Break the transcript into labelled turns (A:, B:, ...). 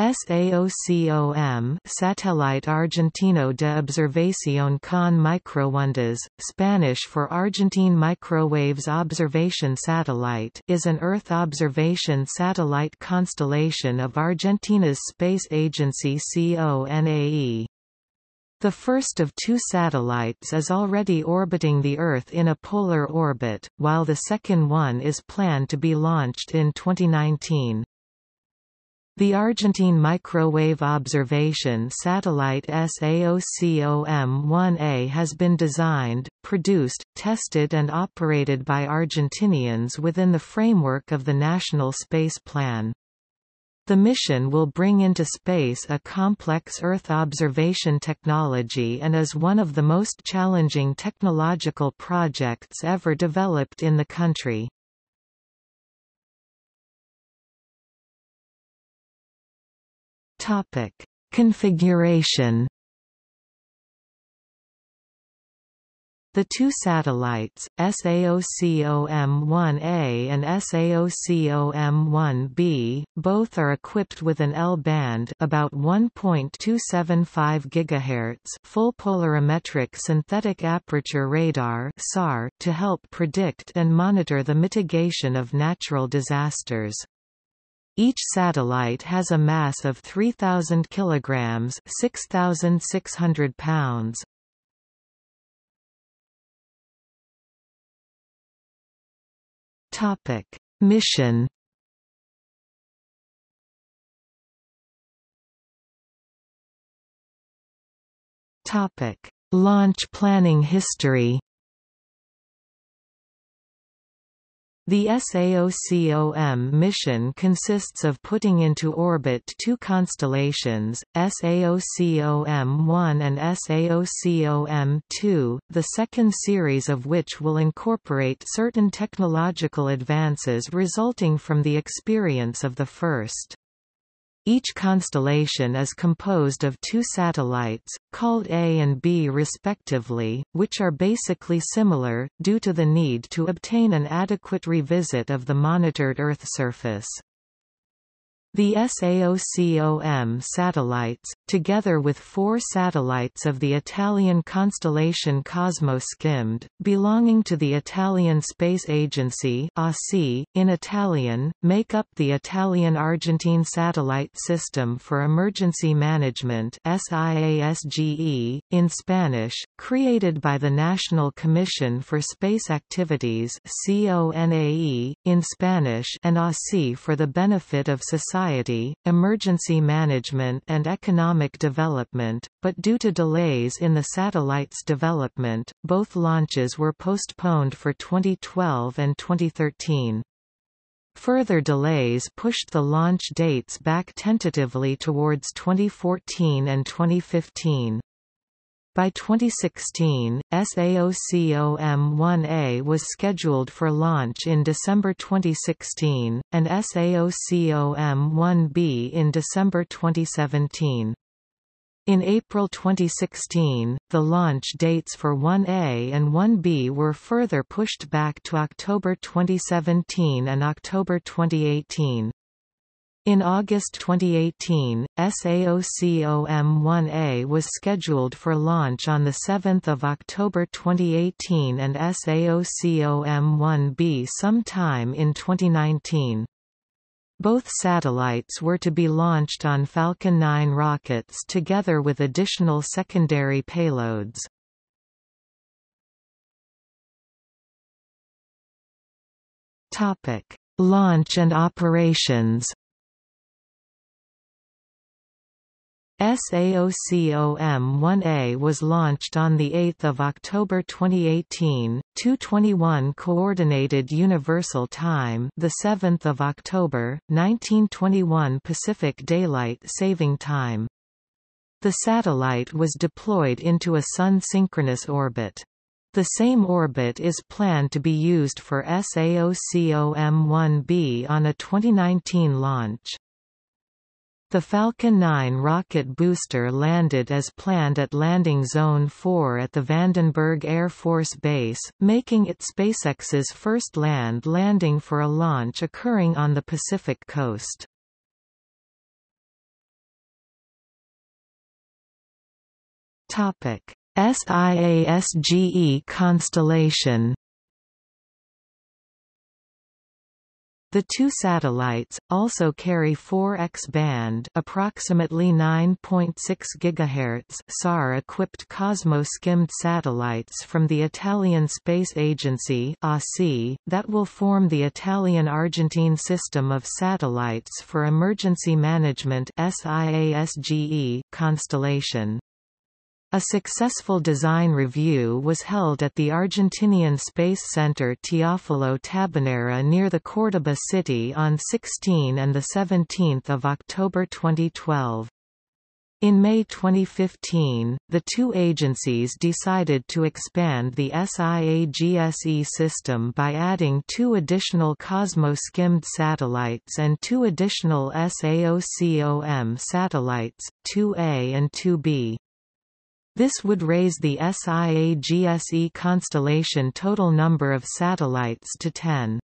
A: SAOCOM Satellite Argentino de Observación con Microondas, Spanish for Argentine Microwaves Observation Satellite is an Earth observation satellite constellation of Argentina's space agency CONAE. The first of two satellites is already orbiting the Earth in a polar orbit, while the second one is planned to be launched in 2019. The Argentine Microwave Observation Satellite SAOCOM-1A has been designed, produced, tested and operated by Argentinians within the framework of the National Space Plan. The mission will bring into space a complex Earth observation technology and is one of the most challenging technological projects ever developed in the country. Topic: Configuration. The two satellites, SAOCOM-1A and SAOCOM-1B, both are equipped with an L-band about 1.275 GHz full polarimetric synthetic aperture radar (SAR) to help predict and monitor the mitigation of natural disasters. Each satellite has a mass of 3,000 kilograms, 6,600 pounds. Topic: Mission. Topic: Launch planning history. The SAOCOM mission consists of putting into orbit two constellations, SAOCOM-1 and SAOCOM-2, the second series of which will incorporate certain technological advances resulting from the experience of the first. Each constellation is composed of two satellites, called A and B respectively, which are basically similar, due to the need to obtain an adequate revisit of the monitored Earth surface. The SAOCOM satellites, together with four satellites of the Italian constellation COSMO-SkyMed, belonging to the Italian Space Agency in Italian, make up the Italian-Argentine Satellite System for Emergency Management SIASGE, in Spanish, created by the National Commission for Space Activities CONAE, in Spanish and ASI for the benefit of society society, emergency management and economic development, but due to delays in the satellite's development, both launches were postponed for 2012 and 2013. Further delays pushed the launch dates back tentatively towards 2014 and 2015. By 2016, SAOCOM-1A was scheduled for launch in December 2016, and SAOCOM-1B in December 2017. In April 2016, the launch dates for 1A and 1B were further pushed back to October 2017 and October 2018. In August 2018, SAOCOM-1A was scheduled for launch on 7 October 2018 and SAOCOM-1B sometime in 2019. Both satellites were to be launched on Falcon 9 rockets together with additional secondary payloads. Launch and operations SAOCOM-1A was launched on 8 October 2018, 2:21 Coordinated Universal Time, the 7th of October, 1921 Pacific Daylight Saving Time. The satellite was deployed into a sun-synchronous orbit. The same orbit is planned to be used for SAOCOM-1B on a 2019 launch. The Falcon 9 rocket booster landed as planned at Landing Zone 4 at the Vandenberg Air Force Base, making it SpaceX's first land landing for a launch occurring on the Pacific coast. SIASGE constellation The two satellites also carry 4 X-band, approximately 9.6 GHz SAR-equipped COSMO-SkyMed satellites from the Italian Space Agency (ASI) that will form the Italian-Argentine system of satellites for emergency management (SIASGE) constellation. A successful design review was held at the Argentinian Space Center Teófilo Tabanera near the Córdoba city on 16 and 17 October 2012. In May 2015, the two agencies decided to expand the SIAGSE system by adding two additional COSMO-SkyMed satellites and two additional SAOCOM satellites, 2A and 2B. This would raise the SIAGSE constellation total number of satellites to 10.